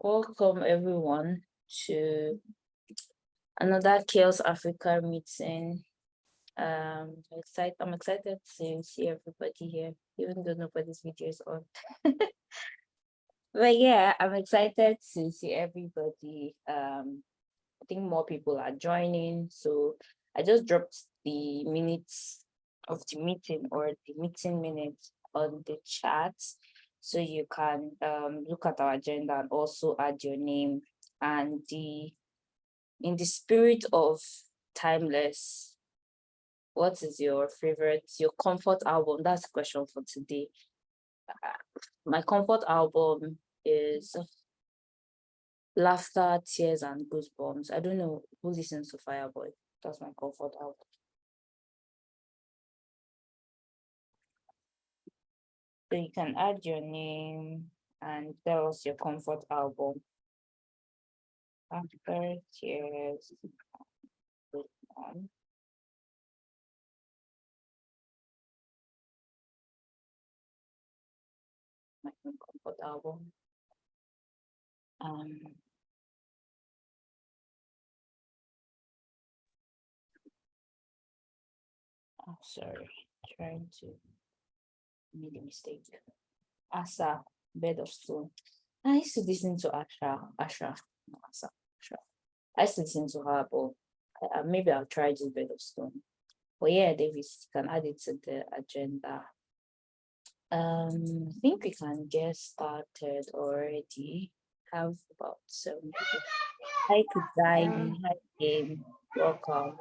Welcome everyone to another CHAOSS Africa meeting. Um, excited, I'm excited to see everybody here, even though nobody's video is on. but yeah, I'm excited to see everybody. Um, I think more people are joining. So I just dropped the minutes of the meeting or the meeting minutes on the chat. So you can um, look at our agenda and also add your name and the in the spirit of timeless, what is your favorite, your comfort album? That's the question for today. Uh, my comfort album is Laughter, Tears, and Goosebumps. I don't know who listens to Fireboy. That's my comfort album. So you can add your name and tell us your comfort album. After tears. My comfort album. Um, oh, sorry, trying to made a mistake. Asa, bed of stone. I used to listen to Asha, Asha, no, Asa, Asha. I used to listen to her, but uh, maybe I'll try this bed of stone. But yeah, Davis can add it to the agenda. Um, I think we can get started already. Have about seven. Hi, Kudai. Hi, game. Welcome.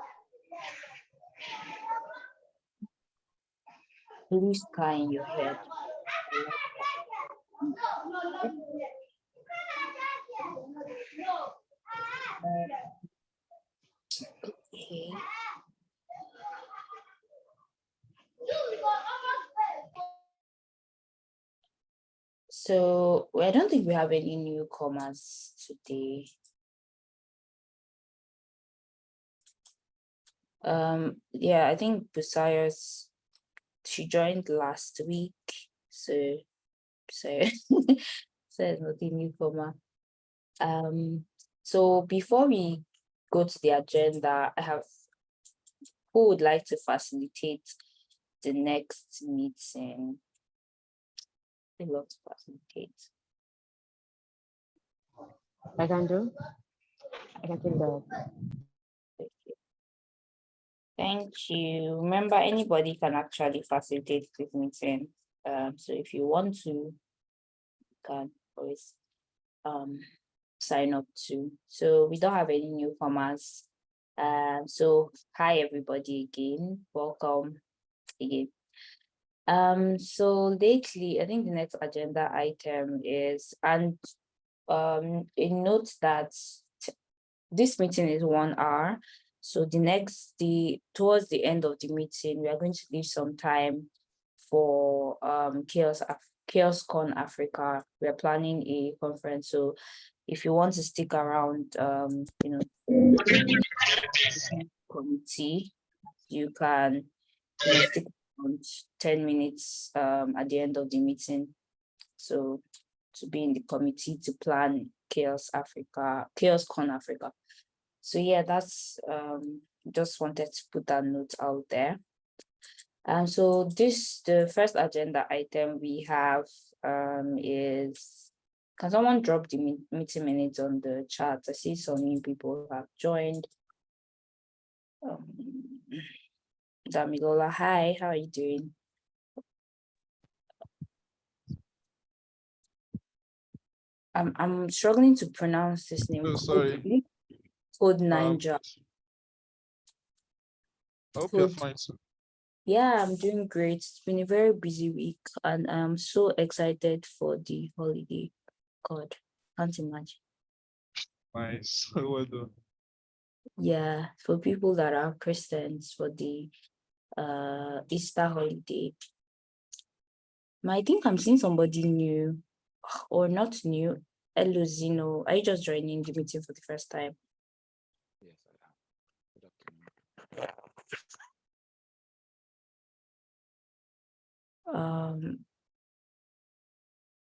Blue sky in your head. okay. So I don't think we have any newcomers today. Um, yeah, I think Busias she joined last week, so so so nothing new for her. Um, so before we go to the agenda, I have who would like to facilitate the next meeting? I love to facilitate. I can do. I can that. Thank you. Remember, anybody can actually facilitate this meeting. Um, so if you want to, you can always um, sign up to. So we don't have any newcomers. Um, so hi everybody again. Welcome again. Um, so lately, I think the next agenda item is, and um, a note that this meeting is one hour. So the next, the towards the end of the meeting, we are going to leave some time for um, CHAOSS, Af CHAOSS Con Africa. We are planning a conference. So if you want to stick around, um, you know, committee, you can you know, stick around 10 minutes um, at the end of the meeting. So to be in the committee to plan CHAOSS Africa, CHAOSS Con Africa. So yeah, that's um, just wanted to put that note out there. And so this, the first agenda item we have um, is, can someone drop the meeting minutes on the chat? I see some new people have joined. Um, Damilola, hi, how are you doing? I'm, I'm struggling to pronounce this name. Oh, sorry. Code Ninja. I hope you're fine. Sir. Yeah, I'm doing great. It's been a very busy week and I'm so excited for the holiday. God, can't imagine. Nice. well done. Yeah, for people that are Christians for the uh Easter holiday. I think I'm seeing somebody new or not new. Eluzino, are you just joining the meeting for the first time? Um,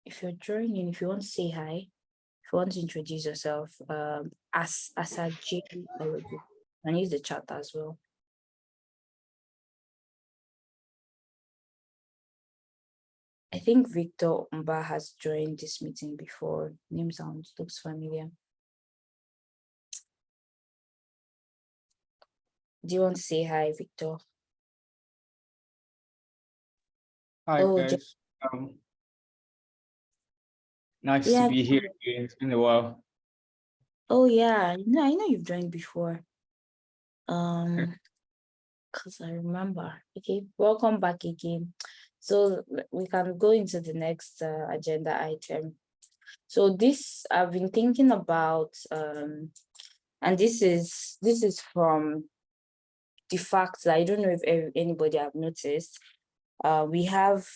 if you're joining, if you want to say hi, If you want to introduce yourself, um, as as a J, and use the chat as well. I think Victor Mba has joined this meeting before. Name sounds looks familiar. Do you want to say hi, Victor? Hi Oh, guys. Um, nice Yeah. to be here again. It's been a while. Oh yeah, no, I know you've joined before. Um, because I remember. Okay, welcome back again. So we can go into the next uh, agenda item. So this I've been thinking about, um, and this is this is from the fact that I don't know if anybody have noticed. Uh, we have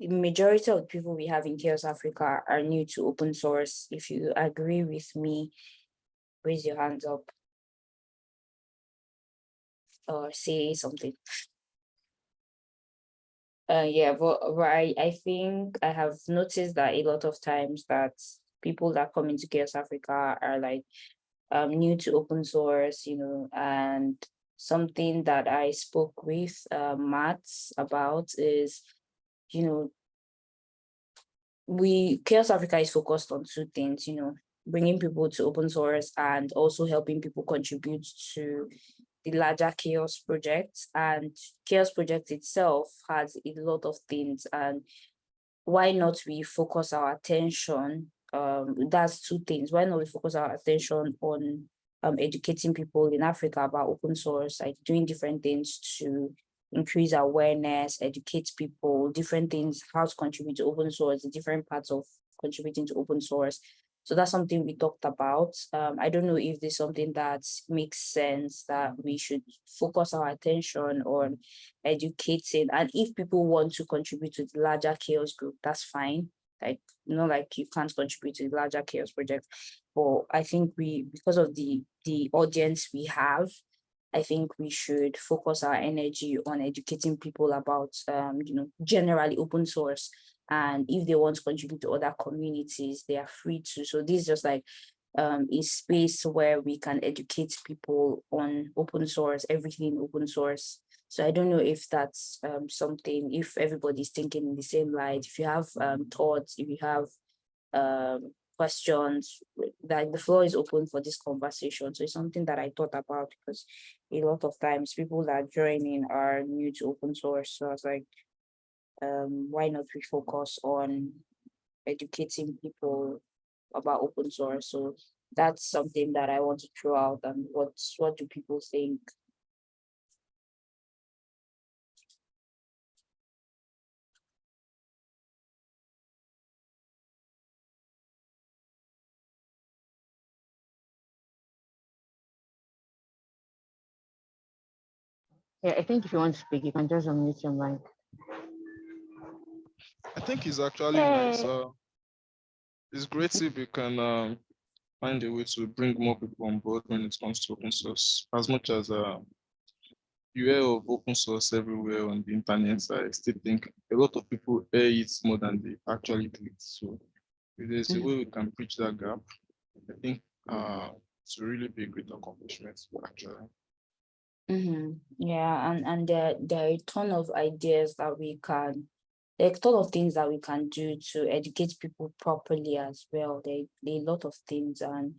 majority of the people we have in CHAOSS Africa are new to open source. If you agree with me, raise your hands up or say something. Uh, yeah, but, but I, I think I have noticed that a lot of times that people that come into CHAOSS Africa are like um, new to open source, you know, and something that I spoke with uh, Matt about is, you know, we CHAOSS Africa is focused on two things, you know, bringing people to open source and also helping people contribute to the larger CHAOSS project. And CHAOSS project itself has a lot of things and why not we focus our attention um that's two things. Why not we focus our attention on um educating people in africa about open source like doing different things to increase awareness educate people different things how to contribute to open source different parts of contributing to open source so that's something we talked about. Um, I don't know if there's something that makes sense that we should focus our attention on educating. And if people want to contribute to the larger CHAOSS group, that's fine. Like, you know, like you can't contribute to the larger CHAOSS project. But I think we, because of the the audience we have, I think we should focus our energy on educating people about, um, you know, generally open source. And if they want to contribute to other communities they are free to. So this is just like um a space where we can educate people on open source everything open source. So i don't know if that's um something if everybody's thinking in the same light if you have um thoughts if you have um questions like the floor is open for this conversation so it's something that i thought about because a lot of times people that joining are new to open source so i was like um, why not we focus on educating people about open source? So that's something that I want to throw out. And what what do people think? Yeah, I think if you want to speak, you can just unmute your mic. I think it's actually nice. Uh, it's great if we can um, find a way to bring more people on board when it comes to open source. As much as uh, you hear of open source everywhere on the internet, I still think a lot of people hear it more than they actually do it. So if there's a Mhm. way we can bridge that gap, I think uh, it's really be a great accomplishment actually. Mhm, Yeah, and and there there are a ton of ideas that we can, there are a ton of things that we can do to educate people properly as well. There, there are a lot of things, and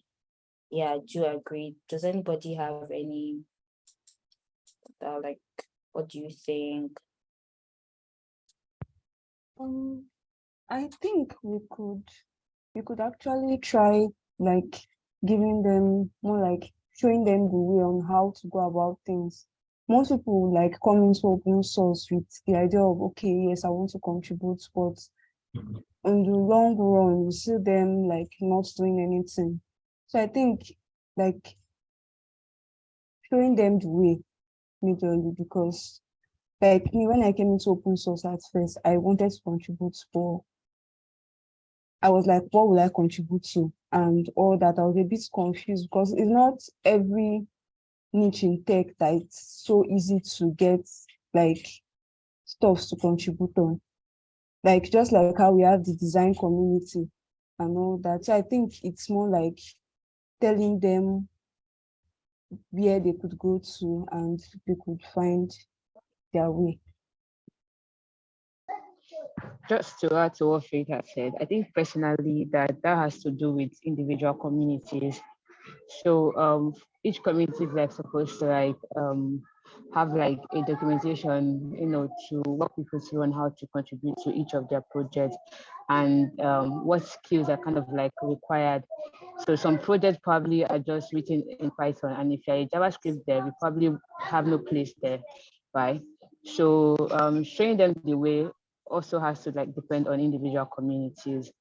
yeah, I do agree. Does anybody have any? Uh, like, what do you think? Um, I think we could, we could actually try like giving them more like showing them the way on how to go about things. Most people like come into open source with the idea of, okay, yes, I want to contribute, but mm-hmm. in the long run, you see them like not doing anything. So I think like showing them the way majorly because like me when I came into open source at first, I wanted to contribute, but I was like, what will I contribute to? And all that I was a bit confused because it's not every niche in tech that it's so easy to get like stuff to contribute on. Like just like how we have the design community, and all that. So I think it's more like telling them where they could go to and they could find their way. Just to add to what has said, I think personally that that has to do with individual communities. So um, each community is like supposed to like um, have like a documentation, you know, to walk people through on how to contribute to each of their projects and um, what skills are kind of like required. So some projects probably are just written in Python, and if you're a JavaScript there, we probably have no place there, right? So um, showing them the way also has to like depend on individual communities.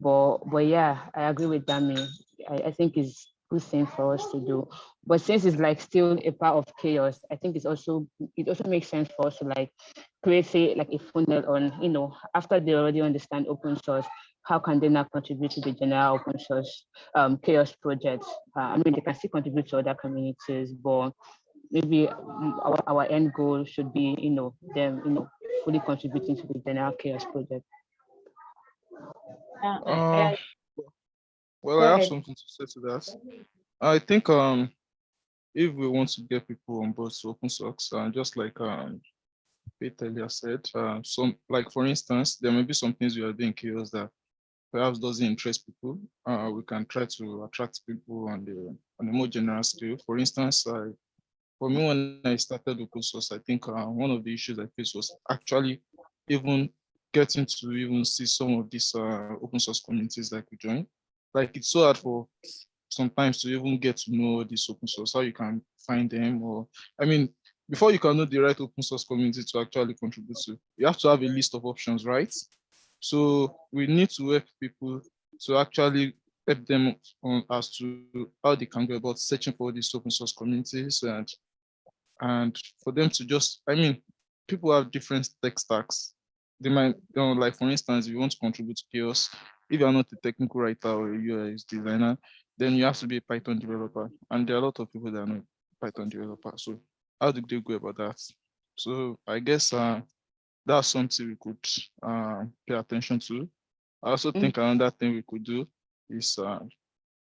But but yeah, I agree with Dami. I, I think it's good thing for us to do. But since it's like still a part of CHAOSS, I think it's also it also makes sense for us to like create like a funnel on, you know, after they already understand open source, how can they now contribute to the general open source um, CHAOSS projects? Uh, I mean, they can still contribute to other communities, but maybe our, our end goal should be, you know, them, you know, fully contributing to the general CHAOSS project. Uh, I- I- well, I have ahead. something to say to that. I think um, if we want to get people on board to open source, uh, just like um, Pete earlier said, uh, some like for instance, there may be some things we are doing CHAOSS that perhaps doesn't interest people. Uh, we can try to attract people on the on a more general scale. For instance, I, for me when I started open source, I think uh, one of the issues I faced was actually even getting to even see some of these uh, open source communities that we join. Like it's so hard for sometimes to even get to know this open source, how you can find them or, I mean, before you can know the right open source community to actually contribute to, you have to have a list of options, right? So we need to help people to actually help them on as to how they can go about searching for these open source communities and and for them to just, I mean, people have different tech stacks. They might, you know, like for instance, if you want to contribute to CHAOSS, if you're not a technical writer or you are a designer, then you have to be a Python developer. And there are a lot of people that are not Python developers. So how do they go about that? So I guess uh, that's something we could uh, pay attention to. I also Mm. think another thing we could do is uh,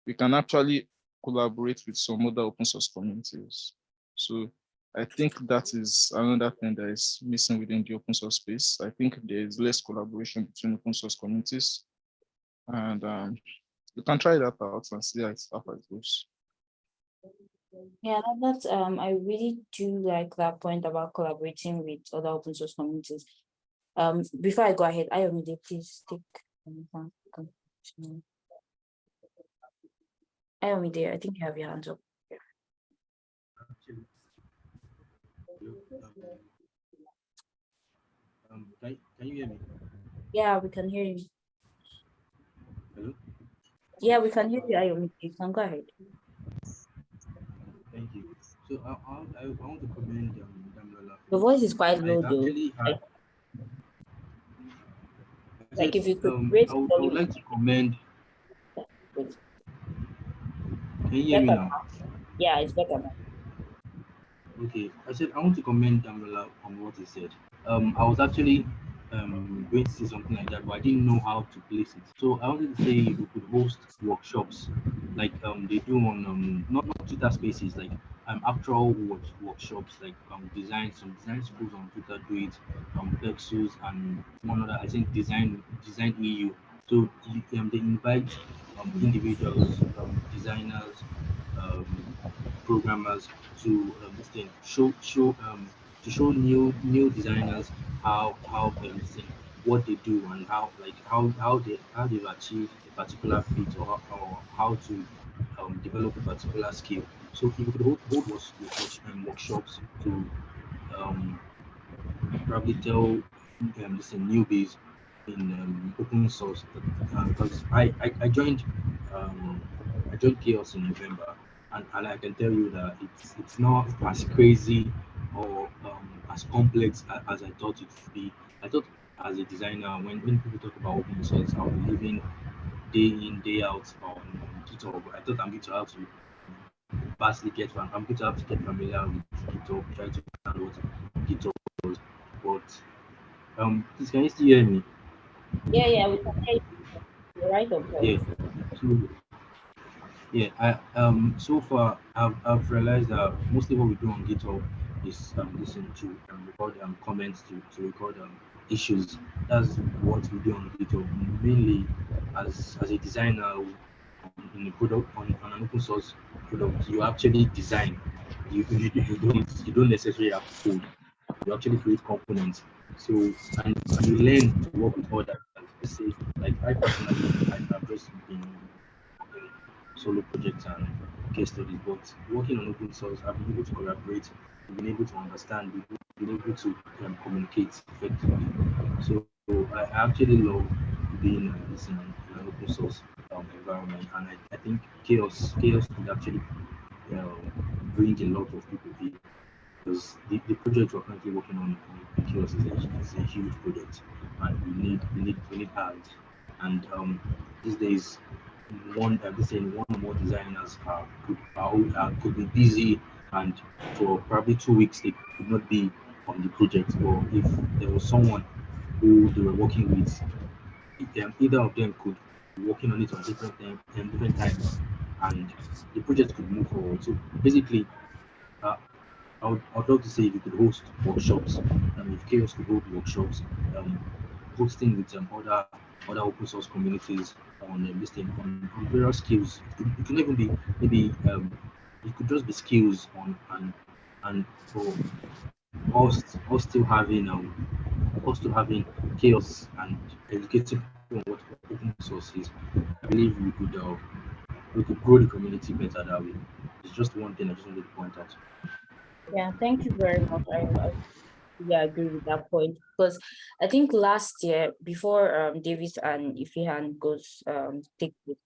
we can actually collaborate with some other open source communities. So I think that is another thing that is missing within the open source space. I think there is less collaboration between open source communities. And um, you can try that out and see how it, goes. Yeah, that- that's, um, I really do like that point about collaborating with other open source communities. Um, before I go ahead, I Ayomide, please take. Ayomide, I think you have your hands up. Um, can, can you hear me? Yeah, we can hear you. Hello? Yeah, we can hear you, Ayomide. You can go ahead. Thank you. So I, I, I want to commend um, Damilola. Your voice is quite low though. had- Like said, if you could um, raise I would, I would like to commend. Can you hear me Better now? Yeah, it's better now. Okay, I said I want to comment Damilola on what he said. Um, I was actually um going to say something like that, but I didn't know how to place it. So I wanted to say we could host workshops like um they do on um not, not Twitter spaces like um work, workshops like um design some design schools on Twitter do it um Plexus and one other I think design design EU. So um, they invite um, individuals, um, designers, um, programmers to um, show show um, to show new new designers how how um, what they do and how like how how they how they've achieved a particular feat or, how- or how to um, develop a particular skill. So if you could hold, hold works, works, um, workshops to um, probably tell um, this newbies in um, open source. Because I, I I joined um, I joined CHAOSS in November and, and I can tell you that it's it's not as crazy or um, as complex a- as I thought it would be. I thought as a designer, when, when people talk about open source, I'll be living day in, day out on, GitHub. I thought I'm going to have to vastly get I'm going to have to get familiar with GitHub, try to understand what GitHub was. But um please can you still hear me? Yeah, yeah, we can hear you. right? Or Yeah. So, yeah, I um so far I've, I've realized that mostly what we do on GitHub is um listen to um, record um comments to, to record um issues. That's what we do on GitHub. Mainly as as a designer in a product on, on an open source product, you actually design. You, you, you don't you don't necessarily have code. You actually create components. So and, you learn to work with others. Let's say like I personally I've just been solo projects and case studies, but working on open source, I've been able to collaborate, I've been able to understand, been able to um, communicate effectively. So I actually love being this in an, in open source um, environment, and I, I think CHAOSS CHAOSS could actually uh, bring a lot of people here because the, the project we're currently working on on CHAOSS is a, is a huge project, and we need we need we need hands, and um, these days one uh, this saying one or more designers could could be busy and for probably two weeks they could not be on the project. Or if there was someone who they were working with um, either of them could be working on it on different um, different times and the project could move forward. So basically uh, I would, I would love to say if you could host workshops and if CHAOSS could hold workshops um, hosting with um, other other open source communities on um, on, on various skills. It, could, it can even be maybe um, it could just be skills on and and for us us still having um us still having CHAOSS and educating people on what open source is. I believe we could uh, we could grow the community better that way. It's just one thing I just wanted to point out. Yeah, thank you very much. I yeah, agree with that point because I think last year before um Davis and Ifihan goes um take it,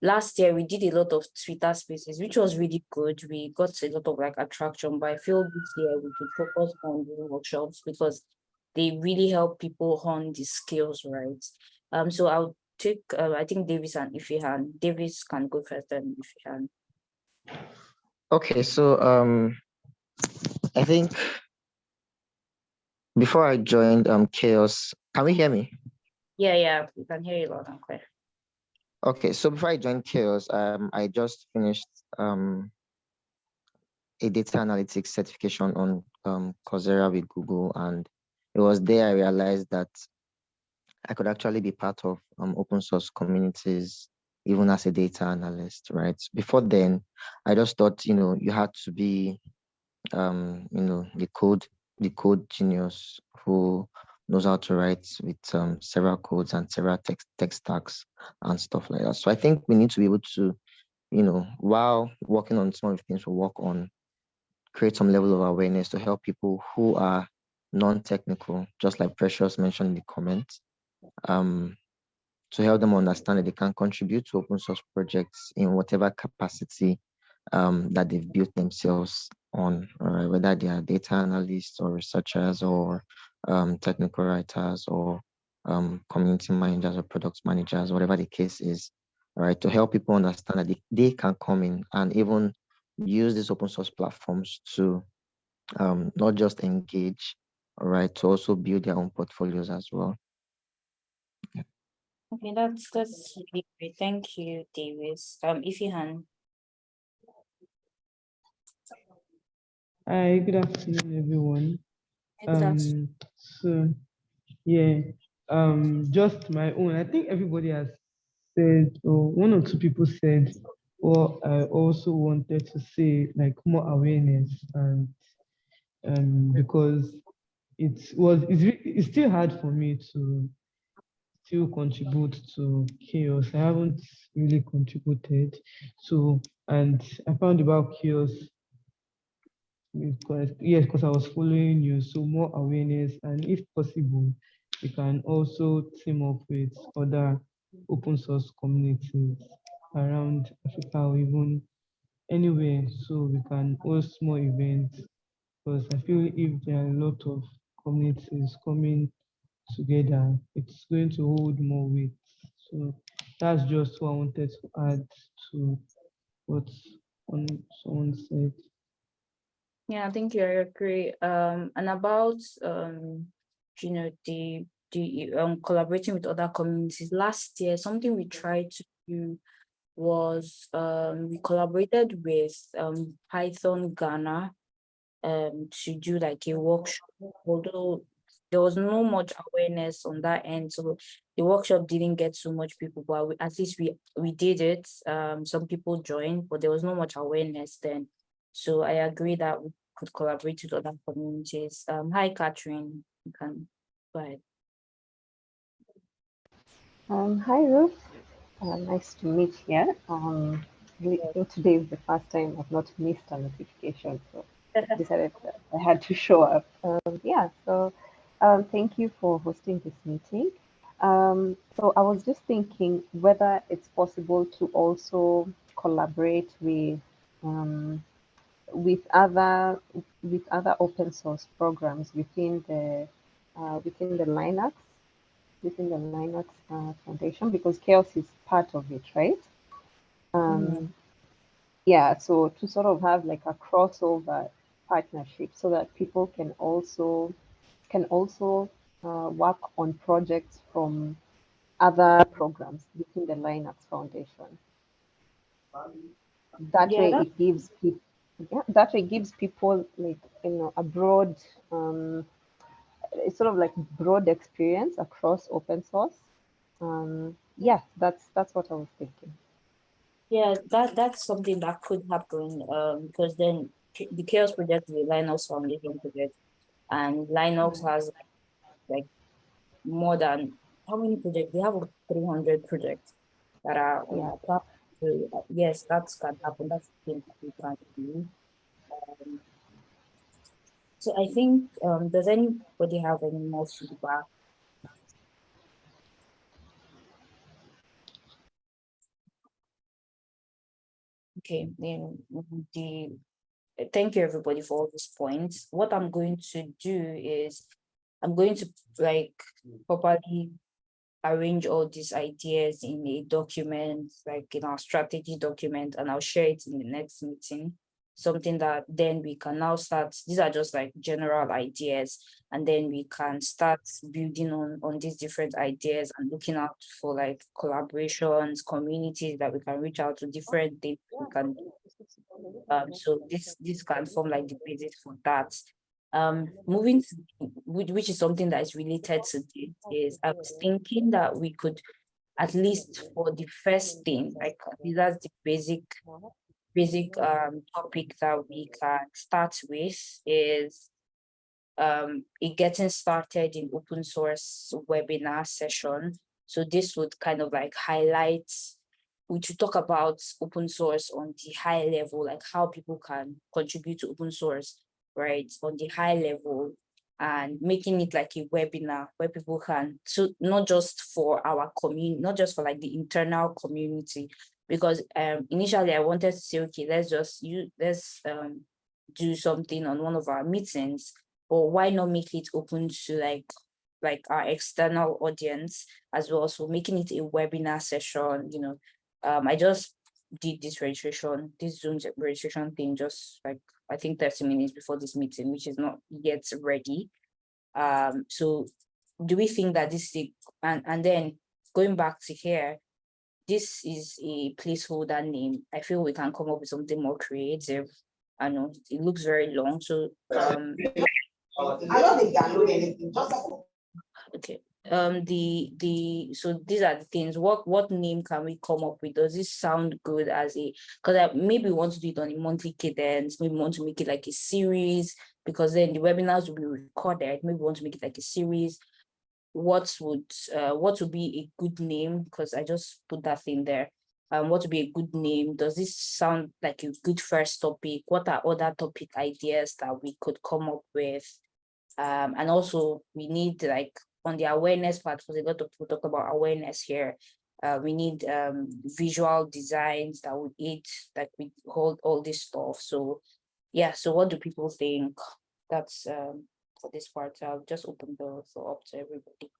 last year we did a lot of Twitter spaces, which was really good. We got a lot of like attraction, but I feel this year we should focus on doing workshops because they really help people hone the skills, right? Um, so I'll take uh, I think Davis and Ifihan. Davis can go first and Ifihan. Okay, so um, I think before I joined um CHAOSS, can we hear me? Yeah, yeah, we can hear you loud and clear. Okay, so before I joined CHAOSS, um, I just finished um a data analytics certification on um Coursera with Google, and it was there I realized that I could actually be part of um open source communities, even as a data analyst, right? Before then, I just thought, you know, you had to be um, you know, the code, the code genius who knows how to write with um, several codes and several text, text stacks and stuff like that. So I think we need to be able to, you know, while working on some of the things we work on, create some level of awareness to help people who are non-technical, just like Precious mentioned in the comments, um, to help them understand that they can contribute to open source projects in whatever capacity um, that they've built themselves on, uh, whether they are data analysts or researchers or um, technical writers or um, community managers or product managers, whatever the case is, right? To help people understand that they, they can come in and even use these open source platforms to um, not just engage, right? to also build their own portfolios as well. Okay, that's that's really great. Thank you, Davis. Um, Ifihan. Hi, good afternoon, everyone. Um, so, yeah, um, just my own. I think everybody has said, or one or two people said, what I also wanted to say, like more awareness, and um, because it was, it's, it's still hard for me to still contribute to CHAOSS. I haven't really contributed. So, and I found about CHAOSS yes, because I was following you, so more awareness, and if possible, we can also team up with other open source communities around Africa or even anywhere, so we can host more events. Because I feel if there are a lot of communities coming together, it's going to hold more weight. So that's just what I wanted to add to what one someone said. Yeah, I think I agree. Um, and about um, you know, the the um collaborating with other communities. Last year, something we tried to do was um we collaborated with um Python Ghana um to do like a workshop, although there was no much awareness on that end. So the workshop didn't get so much people, but we, at least we we did it. Um, some people joined, but there was not much awareness then. So I agree that we could collaborate with other communities. Um, hi, Catherine. You can go ahead. Um, hi Ruth, uh, nice to meet you. Um, today is the first time I've not missed a notification, so I decided I had to show up. Um, yeah, so um, thank you for hosting this meeting. Um, so I was just thinking whether it's possible to also collaborate with um, with other with other open source programs within the uh, within the Linux within the Linux uh, Foundation because CHAOSS is part of it, right? Um, Yeah, so to sort of have like a crossover partnership so that people can also can also uh, work on projects from other programs within the Linux Foundation. That Yeah, way, it gives people yeah, that way gives people like you know a broad um, it's sort of like broad experience across open source. Um, yeah, that's that's what I was thinking. Yeah, that that's something that could happen. Um, because then the CHAOSS project is a Linux Foundation project, and Linux has like more than how many projects? They have three hundred projects that are on Yeah. the platform. Uh, yes, that's can happen. That's thing that we can do. Um, so I think um, does anybody have any more feedback? Okay, then the thank you everybody for all these points. What I'm going to do is I'm going to like properly arrange all these ideas in a document, like in our strategy document, and I'll share it in the next meeting. Something that then we can now start, these are just like general ideas, and then we can start building on, on these different ideas and looking out for like collaborations, communities that we can reach out to different things we can do. Um, so this, this can form like the basis for that. Um, moving to, which, is something that is related to this, is I was thinking that we could, at least for the first thing, like that's the basic, basic um topic that we can start with is um it getting started in open source webinar session. So this would kind of like highlight, we should talk about open source on the high level, like how people can contribute to open source, right, on the high level and making it like a webinar where people can, so not just for our community, not just for like the internal community, because um initially I wanted to say, okay, let's just you let's um do something on one of our meetings, or why not make it open to like like our external audience as well? So making it a webinar session, you know, um, I just did this registration, this Zoom registration thing, just like I think 30 minutes before this meeting, which is not yet ready. Um, so do we think that this is and and then going back to here, this is a placeholder name. I feel we can come up with something more creative. I know it looks very long, so um I don't think download anything, just Okay, um, the, the, so these are the things, what, what name can we come up with? Does this sound good as a, because I maybe want to do it on a monthly cadence, maybe want to make it like a series, because then the webinars will be recorded, maybe want to make it like a series. What would, uh, what would be a good name? Because I just put that in there. Um, what would be a good name? Does this sound like a good first topic? What are other topic ideas that we could come up with? Um, and also we need like on the awareness part, because a lot of people talk about awareness here. Uh, we need um, visual designs that would eat, that we hold all this stuff. So yeah, so what do people think? That's um, for this part. I'll just open the floor up to everybody.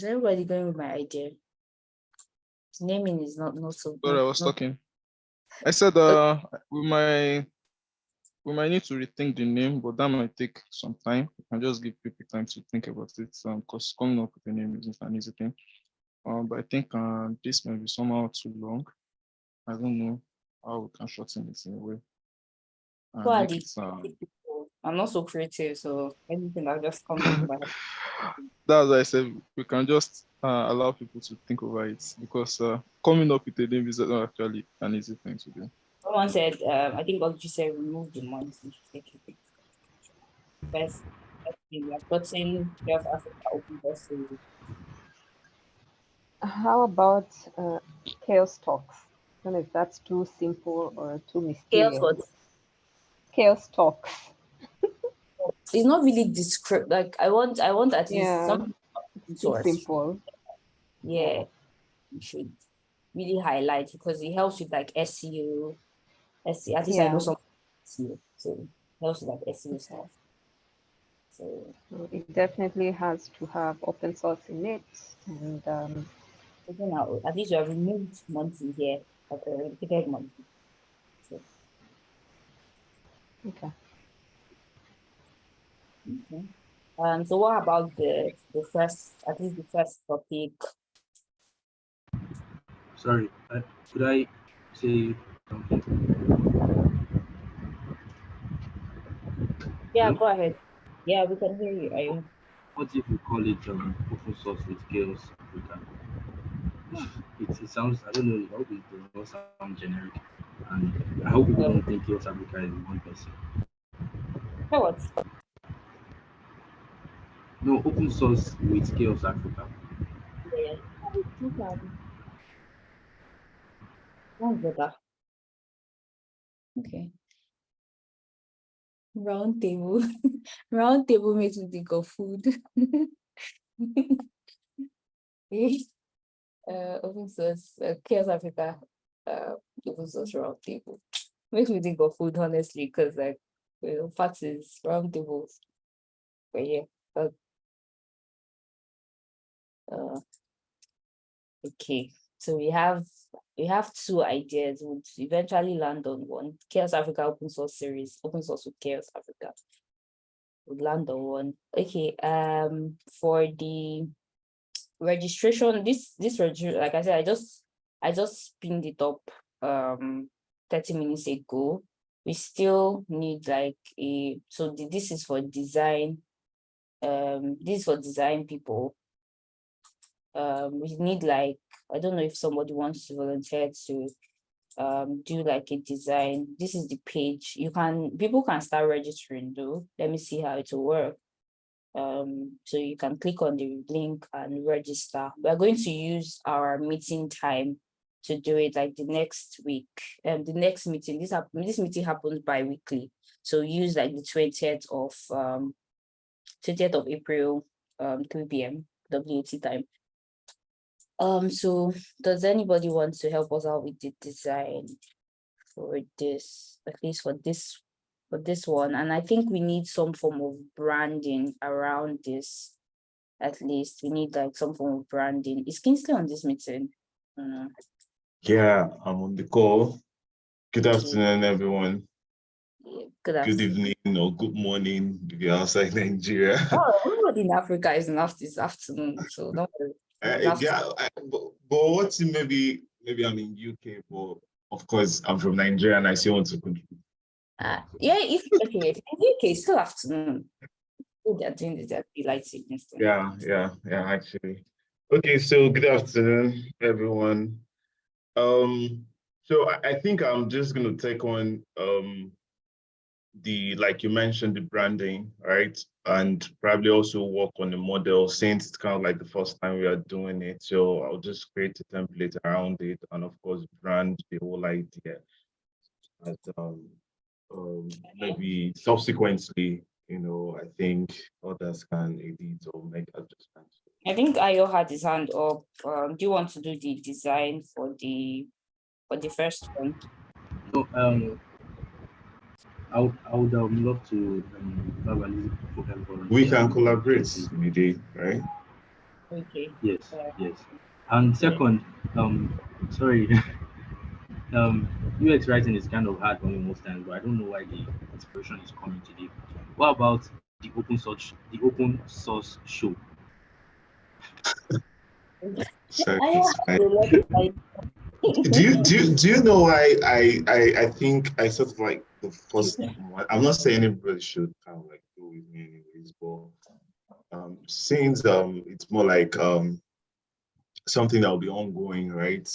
Is everybody going with my idea? Naming is not not so. Sorry, I was not- talking. I said, uh, we might, we might need to rethink the name, but that might take some time. And just give people time to think about it, um, because coming up with a name isn't an easy thing. Um, but I think, uh, this may be somehow too long. I don't know how we can shorten it in a way. and Who are make the it, people? I'm not so creative, so anything that just comes to my head. That's why I said we can just uh, allow people to think over it because uh, coming up with a name is not actually an easy thing to do. Someone said, um, I think what you said, remove the months. First, we are putting South Africa open door. How about uh, CHAOSS talks? I don't know if that's too simple or too CHAOSS mysterious. what? CHAOSS talks. It's not really descript, like, I want, I want at least Yeah, some source. simple. Yeah, you should really highlight because it helps with like SEO. SEO, at least I know some SEO, so it helps with like SEO stuff. So, It definitely has to have open source in it and um, so now, at least you have removed monthly here, but uh, repeated monthly. So, okay. Okay. Um, so what about the, the first, at least the first topic? Sorry, uh, could I say something? Yeah, go ahead. Yeah, we can hear you. Are you? What if we call it um, open source with CHAOSS Africa? It, it sounds, I don't know, I hope it does not sound generic. And I hope people don't think CHAOSS Africa is one person. So what? No, open source with CHAOSS Africa. Yeah. Okay. Round table. Round table makes me think of food. uh, open source, uh, CHAOSS Africa, uh, open source round table. Makes me think of food, honestly, because like, you know, fats is round tables. But yeah, but, uh, okay, so we have, we have two ideas, we'll eventually land on one, CHAOSS Africa open source series, open source with CHAOSS Africa. We'll land on one, okay, um, for the registration, this, this like I said, I just, I just pinned it up, um, thirty minutes ago. We still need like a, so this is for design, um, this is for design people. Um, we need like, I don't know if somebody wants to volunteer to um do like a design. This is the page. You can, people can start registering though. Let me see how it will work. Um, so you can click on the link and register. We're going to use our meeting time to do it like the next week. And the next meeting, this this meeting happens bi-weekly. So use like the twentieth of um twentieth of April, um three P M WAT time. Um, so does anybody want to help us out with the design for this, at least for this, for this one? And I think we need some form of branding around this. At least we need like some form of branding. Is Kingsley on this meeting? Yeah, I'm on the call. Good afternoon, everyone. Good Good evening or good morning if you're outside Nigeria. Oh, everybody in Africa is enough this afternoon, so don't worry. Uh, yeah, I, but, but what's maybe maybe I'm in UK, but of course I'm from Nigeria and I still want to contribute. Uh, yeah, if, okay, in UK, still afternoon. They're doing this, they're daylight savings time. Yeah, yeah, yeah, actually. Okay, so good afternoon, everyone. Um, so I, I think I'm just gonna take on um the like you mentioned the branding, right? And probably also work on the model since it's kind of like the first time we are doing it. So I'll just create a template around it and of course brand the whole idea. And um, um maybe subsequently, you know, I think others can edit or make adjustments. I think Ayo had his hand up. Um, do you want to do the design for the, for the first one? No, um, I would, I would um, love to um, have a little program volunteer. We can collaborate, maybe, right? Okay. Yes, Alright. yes. And second, um, sorry, um, UX writing is kind of hard for me most times, but I don't know why the inspiration is coming today. What about the open source, the open source show? Sorry, I it's have fine. a lot of ideas. do you do you, do you know why I, I I think I sort of like the first one. I'm not saying anybody should kind of like go with me anyways, but um since um it's more like um something that will be ongoing, right?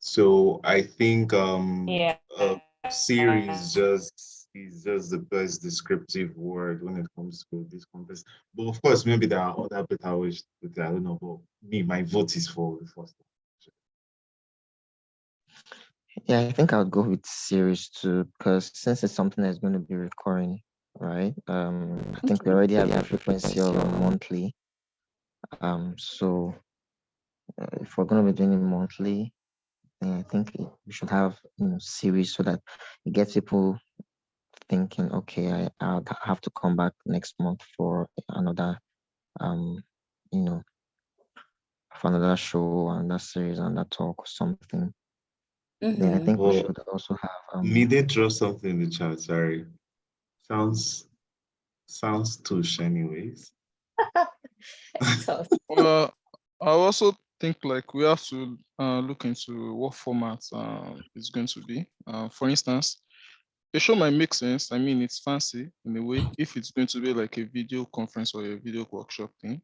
So I think um Yeah. a series just is just the best descriptive word when it comes to this contest. But of course, maybe there are other better ways to it. I don't know, but me, my vote is for the first one. Yeah, I think I would go with series two because since it's something that's going to be recurring, right? Um, I think we already have a frequency of monthly. Um, so uh, if we're going to be doing it monthly, then I think we should have you know series so that it gets people thinking, okay, I I'll have to come back next month for another, um, you know, for another show, another series, another talk or something. Then I Mhm. think we should also have um, Me did draw something in the chat, sorry. Sounds sounds touche anyways. Tough. Well, I also think like we have to uh, look into what format um, it's going to be. Uh, for instance, a show might make sense. I mean, it's fancy in a way if it's going to be like a video conference or a video workshop thing.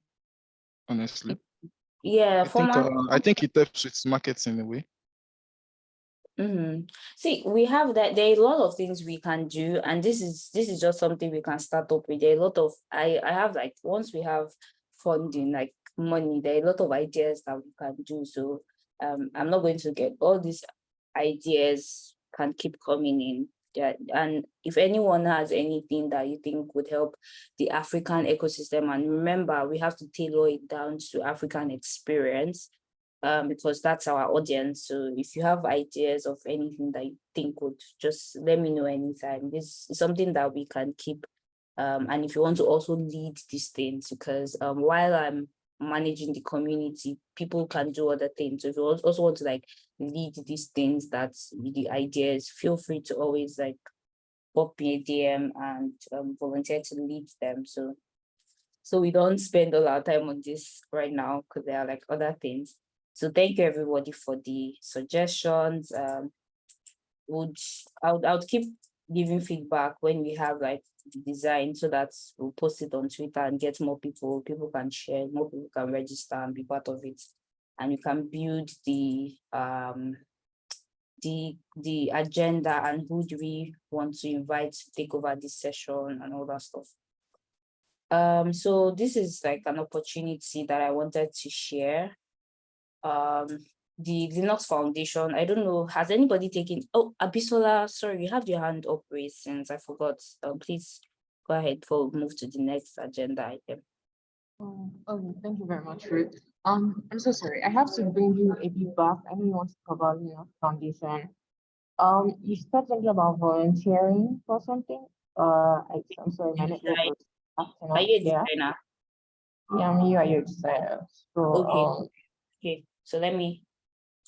Honestly, Yeah, I think format. uh, I think it helps with marketing in a way. Mhm. See, we have that. There are a lot of things we can do, and this is this is just something we can start up with. There are a lot of I I have like once we have funding, like money, there are a lot of ideas that we can do. So um, I'm not going to get all these ideas can keep coming in. Yeah, and if anyone has anything that you think would help the African ecosystem, and remember, we have to tailor it down to African experience um, because that's our audience. So if you have ideas of anything that you think would just let me know anytime. This is something that we can keep. Um, and if you want to also lead these things, because um, while I'm managing the community, people can do other things. So if you also want to like lead these things, that's the ideas, feel free to always like pop me a DM and um, volunteer to lead them. So so we don't spend all our time on this right now because there are like other things. So thank you everybody for the suggestions. Um, would I would I would keep giving feedback when we have like the design so that we'll post it on Twitter and get more people. People can share, more people can register and be part of it, and you can build the um the the agenda and who do we want to invite to take over this session and all that stuff. Um, so this is like an opportunity that I wanted to share. Um, the Linux Foundation, I don't know, has anybody taken, oh, Abisola, sorry, you have your hand up raised since I forgot. Um, please go ahead before we move to the next agenda item. Oh, okay, thank you very much, Ruth. Um, I'm so sorry. I have to bring you a bit back. I know you want to cover Linux Foundation. Um, you start something about volunteering for something. Uh, I, I'm sorry, my network was acting Are up. you a Yeah, designer? yeah, me, are you designer? So, Okay. um, Okay, so let me,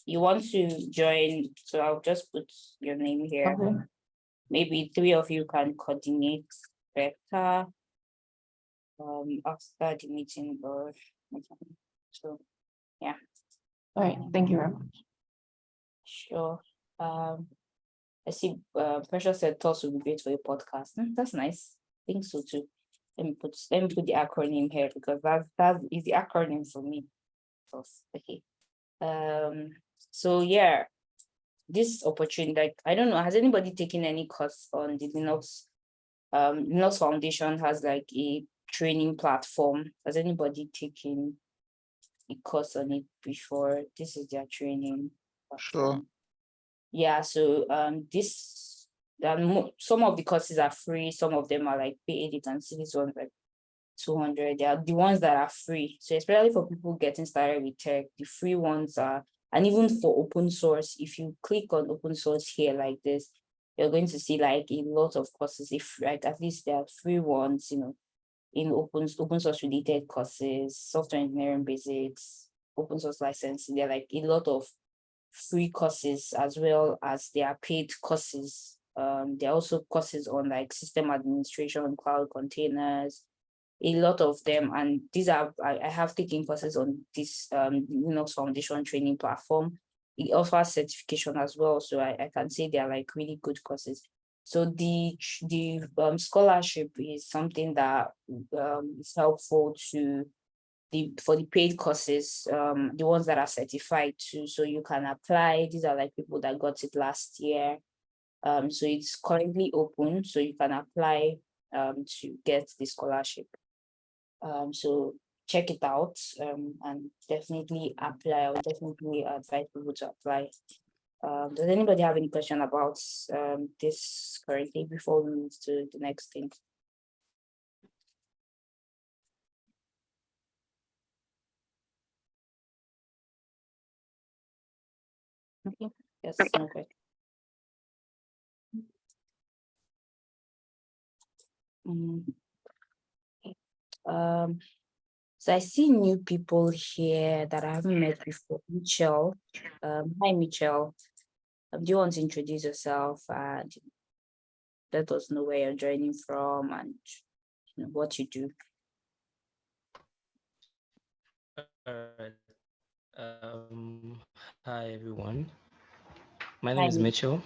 you want to join, so I'll just put your name here. okay. Maybe three of you can coordinate better. Um, after the meeting or, so, yeah. All right, thank you very much. Sure. Um, I see, uh, Precious said thoughts would be great for your podcast. Hmm, That's nice. I think so too. Let me put, let me put the acronym here because that's, that is the acronym for me. Thoughts, okay. Um, so yeah, this opportunity, like, I don't know, has anybody taken any course on the Linux? Um, Linux Foundation has like a training platform. Has anybody taken a course on it before? This is their training. Sure. Yeah, so um this um, some of the courses are free, some of them are like paid, you can see this one like 200, they are the ones that are free. So especially for people getting started with tech, the free ones are, and even for open source, if you click on open source here like this, you're going to see like a lot of courses, if like at least there are free ones, you know, in open, open source related courses, software engineering basics, open source licensing. There are like a lot of free courses as well as there are paid courses. Um, there are also courses on like system administration, cloud containers, a lot of them. And these are, I, I have taken courses on this um, Linux Foundation training platform. It offers certification as well. So I, I can say they're like really good courses. So the, the um, scholarship is something that um, is helpful to the, for the paid courses, um, the ones that are certified too, so you can apply. These are like people that got it last year. Um, so it's currently open, so you can apply um, to get the scholarship. Um, so check it out um, and definitely apply. I would definitely advise people to apply. Um, does anybody have any question about um, this currently before we move to the next thing? Okay, yes, no question. Mm. Um, so I see new people here that I haven't met before. Michelle, um, hi Michelle. Um, do you want to introduce yourself and let us know where you're joining from and you know, what you do? Um, hi everyone. My Hi, name is Mi- Mitchell.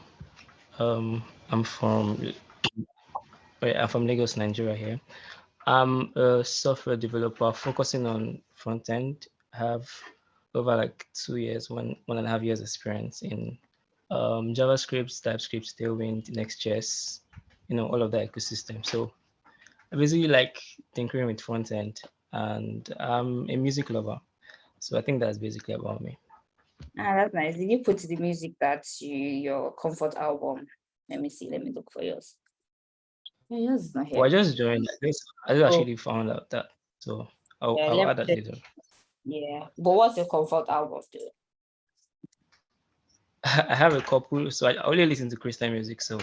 Um, I'm from wait, I'm from Lagos, Nigeria here. I'm a software developer focusing on front end. I have over like two years, one one and a half years experience in um, JavaScript, TypeScript, Tailwind, Next.js, you know, all of that ecosystem. So I basically like tinkering with front end and I'm a music lover. So I think that's basically about me. Ah, that's nice. Did you put the music that's you, your comfort album? Let me see, let me look for yours. Yeah, yours is not here. Well, I just joined. I just, I just Oh. actually found out that. So I'll, Yeah, I'll add that later. Yeah, but what's your comfort album though? I have a couple, so I only listen to Christian music. So,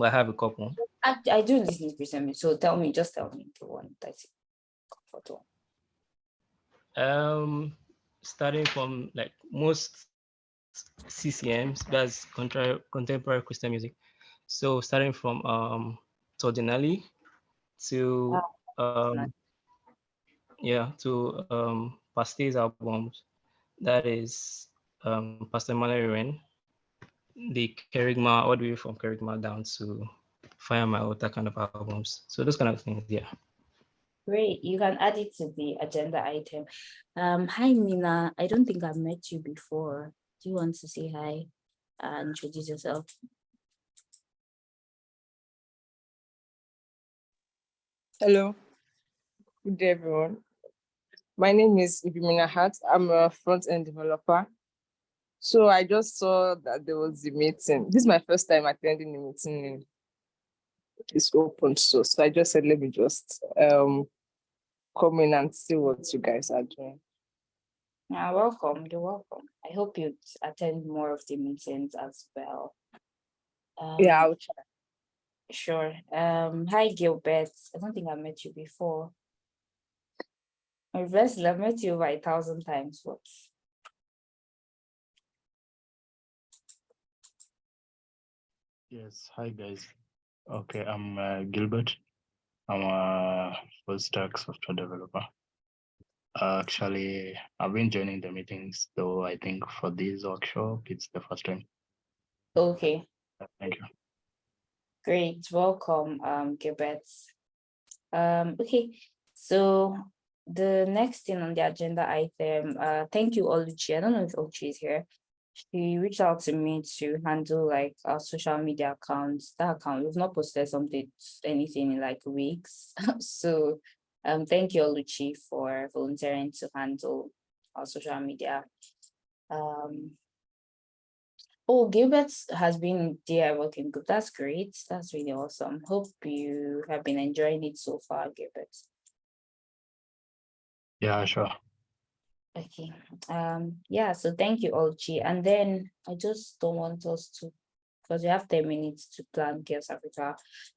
I have a couple. I, I do listen to Christian music, so tell me, just tell me the one that's comfort one. Um, starting from like most CCMs, that's contemporary Christian music. So starting from um Tordinelli to um yeah to um Paste's albums. That is um Pastor Mallory Ren, the Kerigma, all the way from Kerigma down to Fire My Altar kind of albums. So those kind of things, yeah. Great, you can add it to the agenda item. Um, hi Nina, I don't think I've met you before. Do you want to say hi and introduce yourself? Hello. Good day, everyone. My name is Ibimina Hart. I'm a front-end developer. So I just saw that there was a meeting. This is my first time attending a meeting It's open source. So I just said, let me just um come in and see what you guys are doing. Yeah, welcome, you're welcome. I hope you attend more of the meetings as well. Yeah, Um, I'll try. Sure. Um, hi Gilbert. I don't think I met you before. My best, I've met you over a thousand times. What? Yes, hi guys. Okay, I'm uh, Gilbert. I'm a full stack software developer. Uh, actually, I've been joining the meetings, though I think for this workshop, it's the first time. Okay, Thank you. Great. Welcome, um, Gilbert. Um, okay, so the next thing on the agenda item, uh, thank you, Oluchi. I don't know if Oluchi is here. She reached out to me to handle like our social media accounts. That account, we've not posted something, anything in like weeks. So um, thank you, Oluchi, for volunteering to handle our social media. Um, oh, Gilbert has been there working group. That's great. That's really awesome. Hope you have been enjoying it so far, Gilbert. Yeah, sure. Okay, um, yeah, so thank you, Oluchi. And then I just don't want us to, because we have ten minutes to plan Girls Africa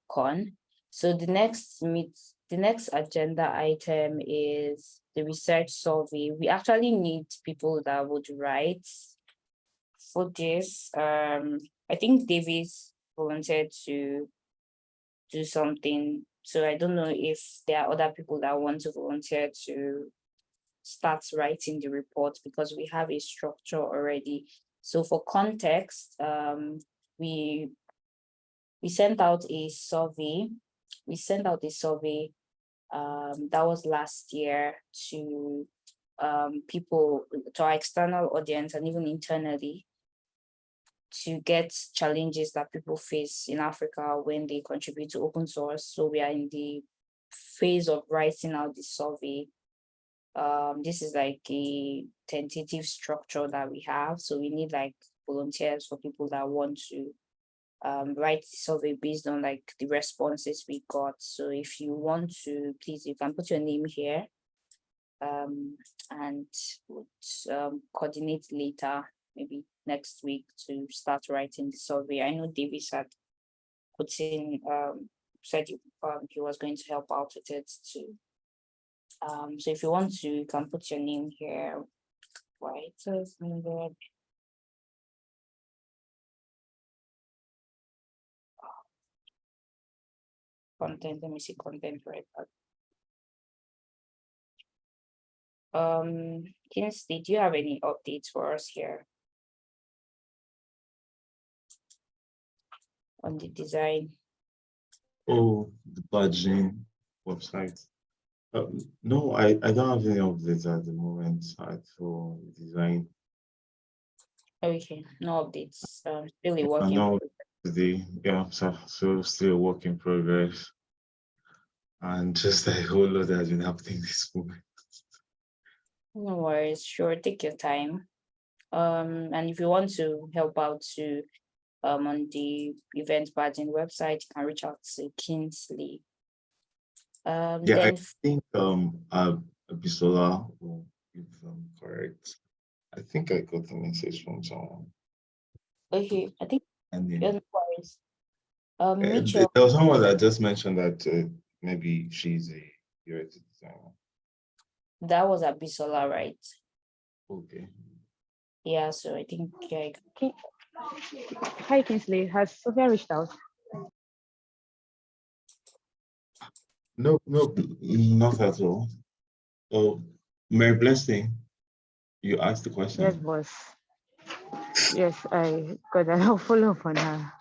Con. So the next meet, the next agenda item is the research survey. We actually need people that would write for this. Um, I think Davis volunteered to do something. So I don't know if there are other people that want to volunteer to start writing the report because we have a structure already. So for context, um, we we sent out a survey. We sent out a survey um, that was last year to um, people, to our external audience and even internally to get challenges that people face in Africa when they contribute to open source. So we are in the phase of writing out the survey. Um, this is like a tentative structure that we have. So we need like volunteers for people that want to um, write the survey based on like the responses we got. So if you want to, please, you can put your name here um, and um, coordinate later, maybe next week to start writing the survey. I know Davis had put in, um, said he, um, he was going to help out with it too. Um, so if you want to, you can put your name here. It's needed. Content, let me see content right. Um, Kingsley, do you have any updates for us here? On the design, Oh, the badging website. Um, no, I, I don't have any updates at the moment for design. okay, no updates, um, really working. know the, yeah, so, so still a work in progress. And just a whole lot has been happening this moment. No worries, sure, take your time. Um, and if you want to help out to, um, on the event badging website, you can reach out to Kingsley. Um, Yeah, I think, um, uh, Bisola, will if I'm correct. I think I got a message from someone. okay, I think, And then no worries. Um, Uh, Mitchell, There was someone that just mentioned that uh, maybe she's a UX designer. that was Abisola, right? Okay. Yeah, so I think, yeah, Ki- Hi, Kingsley. Has Sophia reached out? No, no, not at all. Oh, Mary Blessing, you asked the question. Yes, boss. Yes, I got a follow up on her.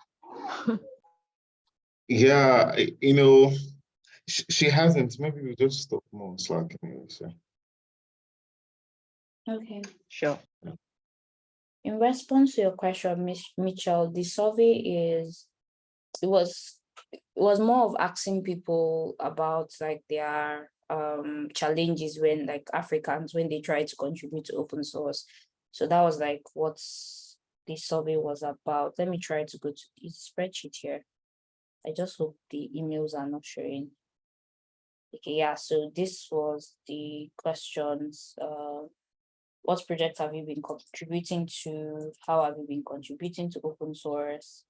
Yeah, you know, she, she hasn't. Maybe we just stop more on Slack anyway. So okay. Sure. In response to your question, Miss Mitchell, the survey is, it was, it was more of asking people about like their um challenges when like Africans, when they try to contribute to open source. So that was like what the survey was about. Let me try to go to the spreadsheet here. I just hope the emails are not showing. Okay, yeah, so this was the questions, uh, what projects have you been contributing to? How have you been contributing to open source?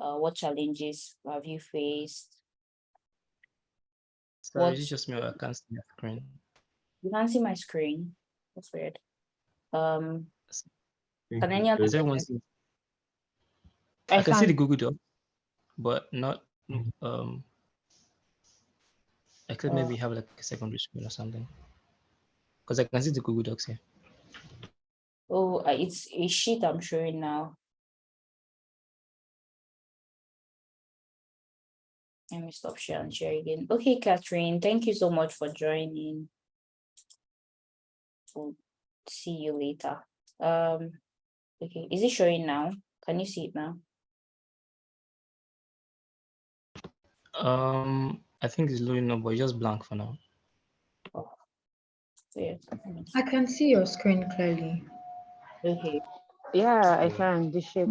Uh, what challenges have you faced? Sorry, What- it's just me. I can't see the screen. You can't see my screen. That's weird. Um, can any other? Is one? I, can see the. Google Doc, but not um. Except Uh, maybe have like a secondary screen or something. Because I can see the Google Docs here. Oh, uh, it's a sheet I'm showing now. Let me stop share and share again. Okay, Catherine, thank you so much for joining. We'll see you later. Um, okay, is it showing now? Can you see it now? Um, I think it's loading up, but just blank for now. Yeah. I can see your screen clearly. Okay, Yeah, I can. The shape.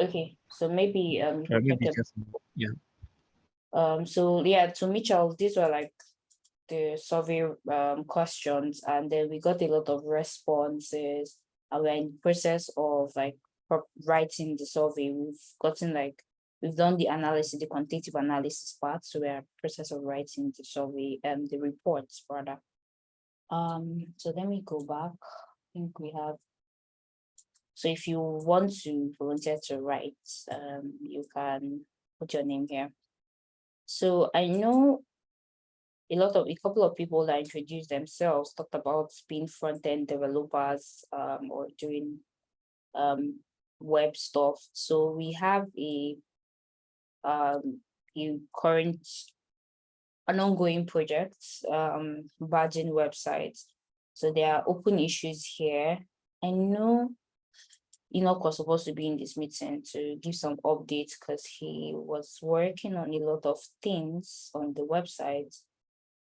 okay, so maybe um. Yeah, maybe just yeah. Um, so yeah, to Mitchell, these were like the survey um questions, and then we got a lot of responses. And we're in process of like writing the survey. We've gotten like We've done the analysis, the quantitative analysis part, so we are in process of writing the survey, um, the reports rather. Um, so let me go back. I think we have. So if you want to volunteer to write, um, you can put your name here. So I know a lot of, a couple of people that introduced themselves talked about being front-end developers, um, or doing um, web stuff. So we have a um, a current, an ongoing project, um, badging website. So there are open issues here. I know Enoch was supposed to be in this meeting to give some updates because he was working on a lot of things on the website.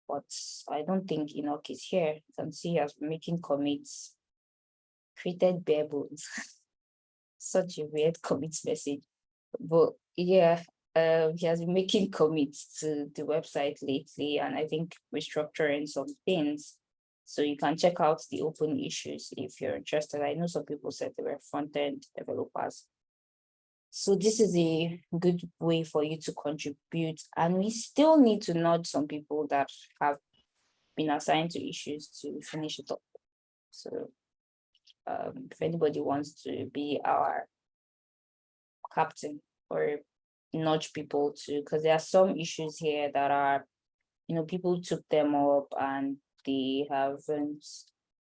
But I don't think Enoch is here. Can see he has been making commits, created bare bones. Such a weird commits message. But yeah, uh, he has been making commits to the website lately, and I think restructuring some things. So you can check out the open issues if you're interested. I know some people said they were front-end developers. So this is a good way for you to contribute, and we still need to nudge some people that have been assigned to issues to finish it up. So um, if anybody wants to be our captain or nudge people to, because there are some issues here that are, you know, people took them up and they haven't,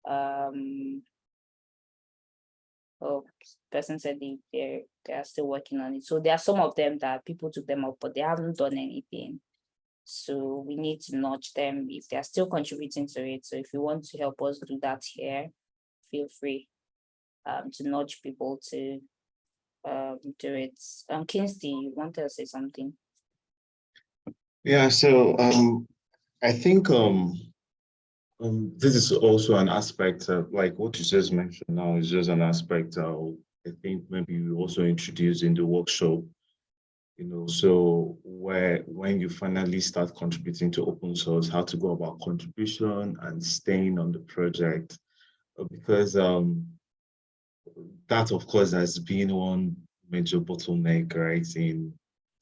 um, oh, person said they, they're, they are still working on it. So there are some of them that people took them up, but they haven't done anything. So we need to nudge them if they are still contributing to it. So if you want to help us do that here, feel free um, to nudge people to um, do it. Um, Kingsley, you want to say something? Yeah, so um, I think um, um, this is also an aspect like what you just mentioned now is just an aspect I think maybe we also introduced in the workshop, you know, so where when you finally start contributing to open source, how to go about contribution and staying on the project, uh, because um, that of course has been one major bottleneck, right, in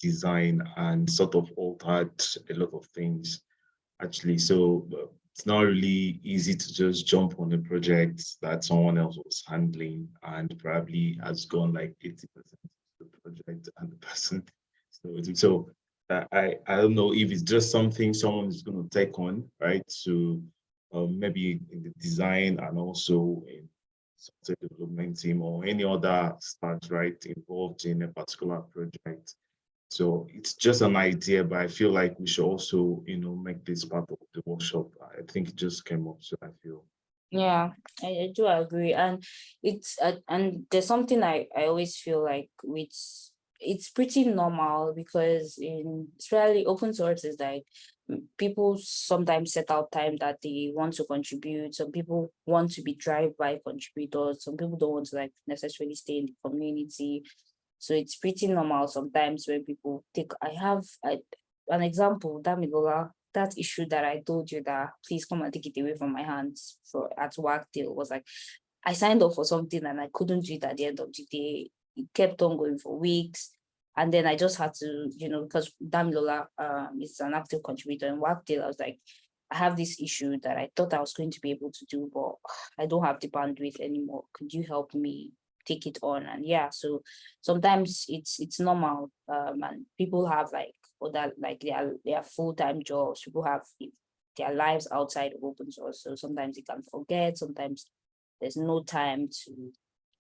design and sort of altered a lot of things actually. So uh, it's not really easy to just jump on a project that someone else was handling and probably has gone like 80% of the project and the person. So, so uh, I, I don't know if it's just something someone is going to take on, right? So um, maybe in the design and also in software development team or any other staff, right, involved in a particular project. So it's just an idea, but I feel like we should also, you know, make this part of the workshop. I think it just came up, so I feel. Yeah, I, I do agree, and it's uh, and there's something I I always feel like with it's pretty normal because in especially open source is like people sometimes set out time that they want to contribute. Some people want to be drive-by contributors. Some people don't want to like necessarily stay in the community. So it's pretty normal sometimes when people take, I have I, an example, Damilola, that issue that I told you that please come and take it away from my hands for at work deal was like, I signed up for something and I couldn't do it at the end of the day. It kept on going for weeks. And then I just had to, you know, because Damilola um, is an active contributor in Workdale, I was like, I have this issue that I thought I was going to be able to do, but I don't have the bandwidth anymore. Could you help me take it on? And yeah, so sometimes it's it's normal. Um, and people have like other like their their full-time jobs. People have their lives outside of open source. So sometimes they can forget, sometimes there's no time to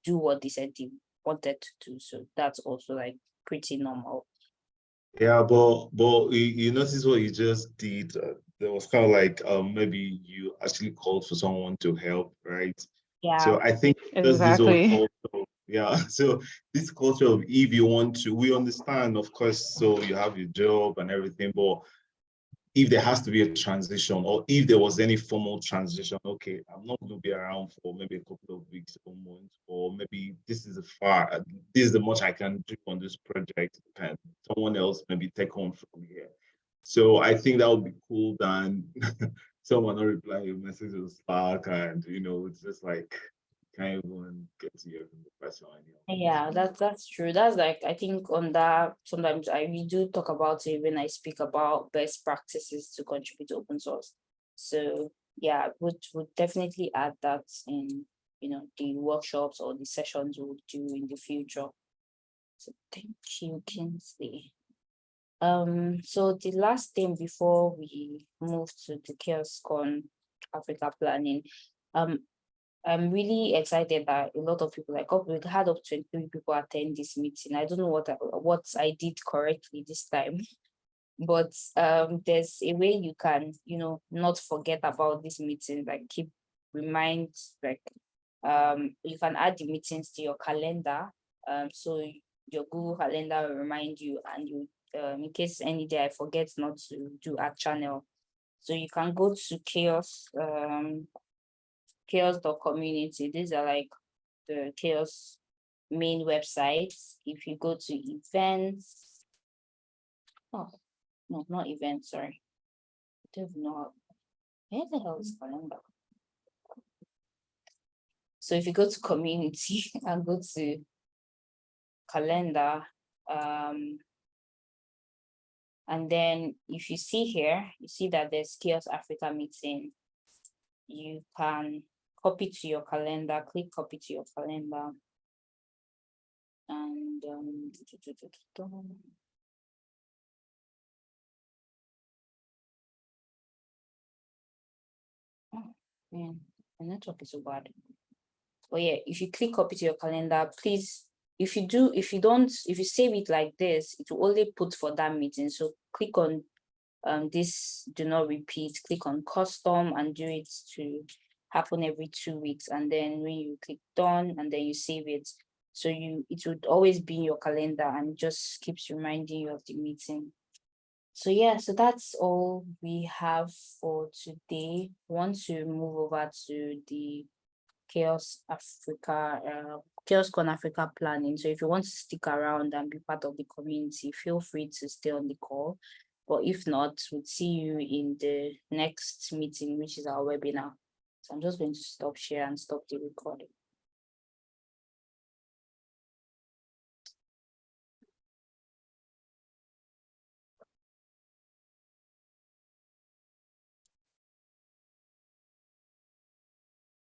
do what they said they wanted to do. So that's also like pretty normal. Yeah, but but you, you notice what you just did. Uh, there was kind of like um maybe you actually called for someone to help, right? Yeah. So I think this Exactly. is also yeah. So this culture of if you want to, we understand, of course. So you have your job and everything, but if there has to be a transition or if there was any formal transition, okay, I'm not going to be around for maybe a couple of weeks or months, or maybe this is a far, this is the much I can do on this project. Can someone else maybe take on from here? So I think that would be cool than someone not reply your message on Slack and, you know, it's just like, can't even get to hear from the person. anymore. Yeah, that's that's true. That's like I think on that sometimes I we do talk about it when I speak about best practices to contribute to open source. So yeah, would would definitely add that in you know the workshops or the sessions we'll do in the future. So thank you, Kingsley. Um, so the last thing before we move to the CHAOSScon Africa planning, um, I'm really excited that a lot of people, like we had up to 23 people attend this meeting. I don't know what I, what I did correctly this time, but um, there's a way you can, you know, not forget about this meeting, like keep remind, like um, you can add the meetings to your calendar. Um, so your Google Calendar will remind you, and you, um, in case any day I forget not to do a channel, so you can go to CHAOSS, um, chaoss.community. These are like the CHAOSS main websites. If you go to events, oh, no, not events, sorry. I don't know. Where the hell is calendar? So if you go to community and go to calendar, um, and then if you see here, you see that there's CHAOSS Africa meeting. You can copy to your calendar, click copy to your calendar. And um, oh, the network is so bad. Oh yeah, if you click copy to your calendar, please, if you do, if you don't, if you save it like this, it will only put for that meeting. So click on um, this, do not repeat, click on custom and do it to happen every two weeks. And then when you click done and then you save it, so you, it would always be in your calendar and just keeps reminding you of the meeting. So yeah, so that's all we have for today. Want to move over to the CHAOSS Africa, uh, CHAOSScon Africa planning. So if you want to stick around and be part of the community, feel free to stay on the call. But if not, we'll see you in the next meeting, which is our webinar. I'm just going to stop share and stop the recording.